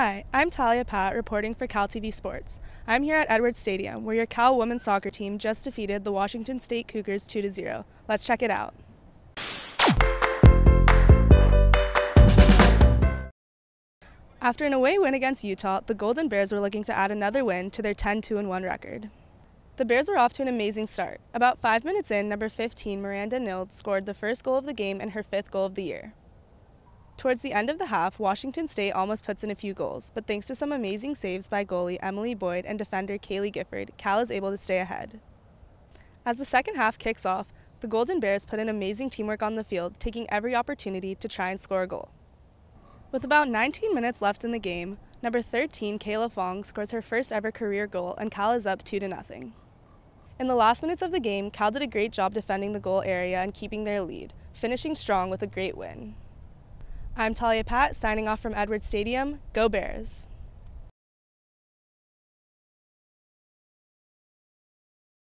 Hi, I'm Talia Pat reporting for Cal TV Sports. I'm here at Edwards Stadium where your Cal women's soccer team just defeated the Washington State Cougars 2 0. Let's check it out. After an away win against Utah, the Golden Bears were looking to add another win to their 10 2 1 record. The Bears were off to an amazing start. About five minutes in, number 15, Miranda Nild, scored the first goal of the game and her fifth goal of the year. Towards the end of the half, Washington State almost puts in a few goals, but thanks to some amazing saves by goalie Emily Boyd and defender Kaylee Gifford, Cal is able to stay ahead. As the second half kicks off, the Golden Bears put in amazing teamwork on the field, taking every opportunity to try and score a goal. With about 19 minutes left in the game, number 13, Kayla Fong, scores her first ever career goal and Cal is up 2 to nothing. In the last minutes of the game, Cal did a great job defending the goal area and keeping their lead, finishing strong with a great win. I'm Talia Pat, signing off from Edwards Stadium. Go Bears!